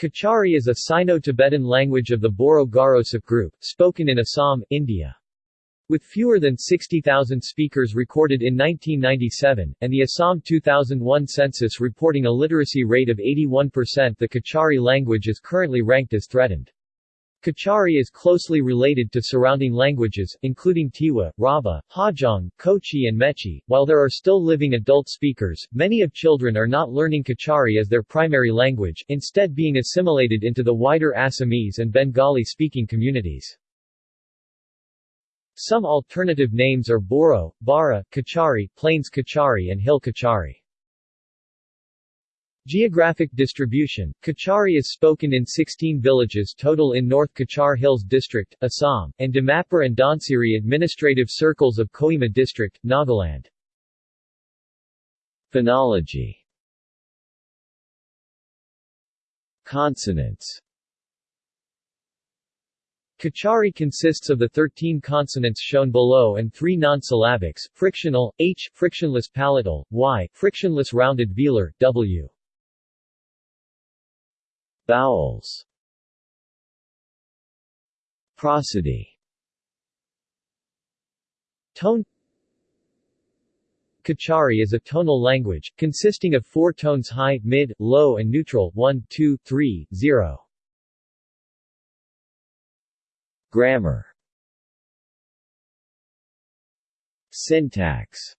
Kachari is a Sino-Tibetan language of the Boro-Garosak group, spoken in Assam, India. With fewer than 60,000 speakers recorded in 1997, and the Assam 2001 census reporting a literacy rate of 81% the Kachari language is currently ranked as threatened. Kachari is closely related to surrounding languages, including Tiwa, Rabha, Hajong, Kochi and Mechi. While there are still living adult speakers, many of children are not learning Kachari as their primary language, instead being assimilated into the wider Assamese and Bengali-speaking communities. Some alternative names are Boro, Bara, Kachari, Plains Kachari and Hill Kachari. Geographic distribution Kachari is spoken in 16 villages total in North Cachar Hills District, Assam, and Dimapur and Dhansiri administrative circles of Kohima District, Nagaland. Phonology Consonants Kachari consists of the 13 consonants shown below and three non-syllabics, frictional, h, frictionless palatal, y, frictionless rounded velar, w. Vowels. Prosody. Tone. Kachari is a tonal language, consisting of four tones high, mid, low and neutral 1, 2, 3, 0. Grammar. Syntax.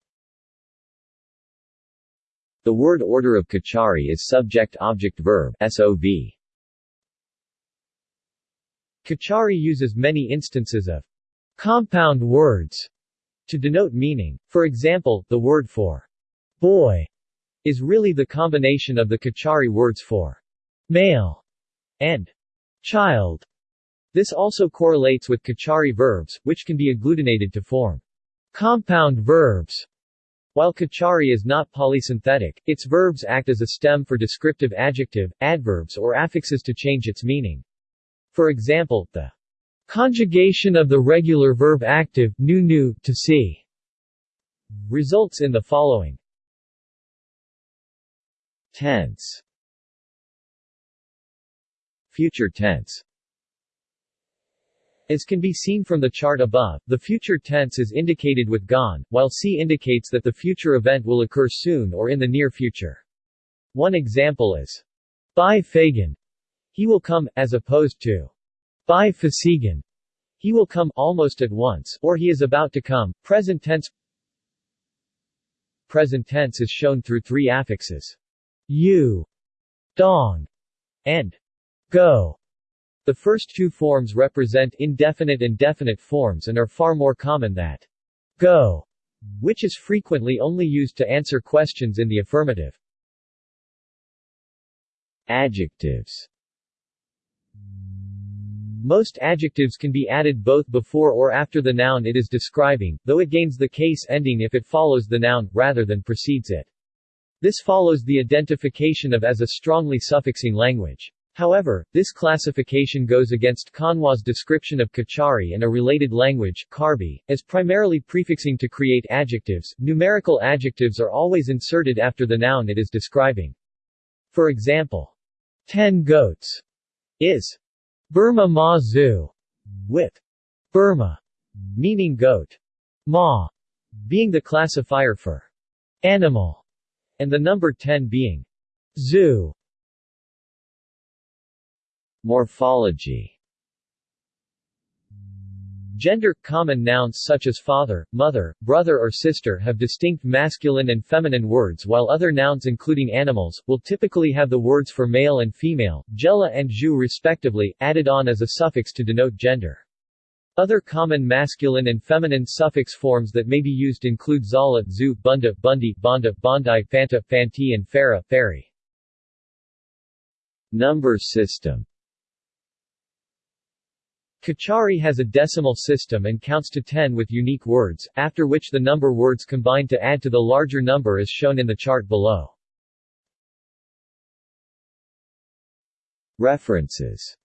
The word order of Kachari is subject-object-verb SOV. Kachari uses many instances of compound words to denote meaning. For example, the word for boy is really the combination of the Kachari words for male and child. This also correlates with Kachari verbs, which can be agglutinated to form compound verbs. While Kachari is not polysynthetic, its verbs act as a stem for descriptive adjective, adverbs or affixes to change its meaning. For example, the conjugation of the regular verb active nu nu to see results in the following. Tense. Future tense. As can be seen from the chart above, the future tense is indicated with gone, while C indicates that the future event will occur soon or in the near future. One example is by Fagan, he will come, as opposed to by Fasigan. He will come almost at once, or he is about to come. Present tense Present tense is shown through three affixes. You, dong, and go. The first two forms represent indefinite and definite forms and are far more common than go, which is frequently only used to answer questions in the affirmative. Adjectives most adjectives can be added both before or after the noun it is describing, though it gains the case ending if it follows the noun, rather than precedes it. This follows the identification of as a strongly suffixing language. However, this classification goes against Kanwa's description of Kachari and a related language, Karbi, as primarily prefixing to create adjectives. Numerical adjectives are always inserted after the noun it is describing. For example, ten goats is Burma Ma Zoo, with Burma. Meaning goat, Ma. Being the classifier for animal, and the number 10 being zoo. Morphology Gender – Common nouns such as father, mother, brother or sister have distinct masculine and feminine words while other nouns including animals, will typically have the words for male and female, jela and ju respectively, added on as a suffix to denote gender. Other common masculine and feminine suffix forms that may be used include zala, zu, bunda, bundi, bonda, bondi, fanta, fanti and fara, fairy. Number system Kachari has a decimal system and counts to 10 with unique words, after which the number words combine to add to the larger number as shown in the chart below. References